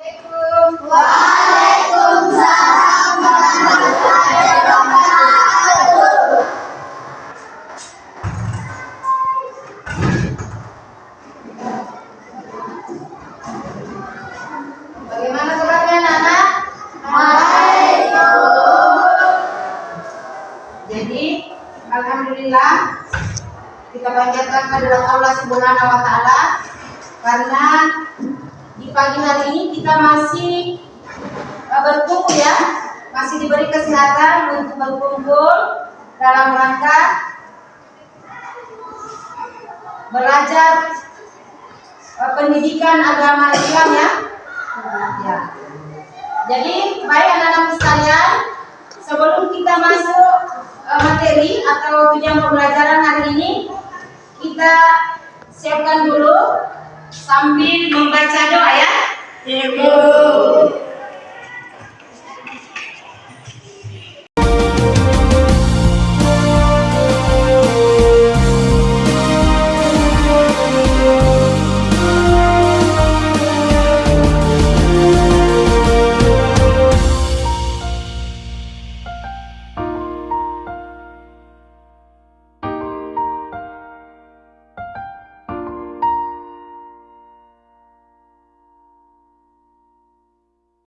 Warahmatullahi wabarakatuh. Bagaimana. Jadi Alhamdulillah kita panjatkan kepada Allah Subhanahu wa taala karena pagi hari ini kita masih uh, berkumpul ya, masih diberi kesehatan untuk berkumpul dalam rangka belajar uh, pendidikan agama Islam ya. Ya. Jadi baik anak-anak sekalian, sebelum kita masuk uh, materi atau tujuan pembelajaran hari ini, kita siapkan dulu sambil membaca doa ya. Immortal.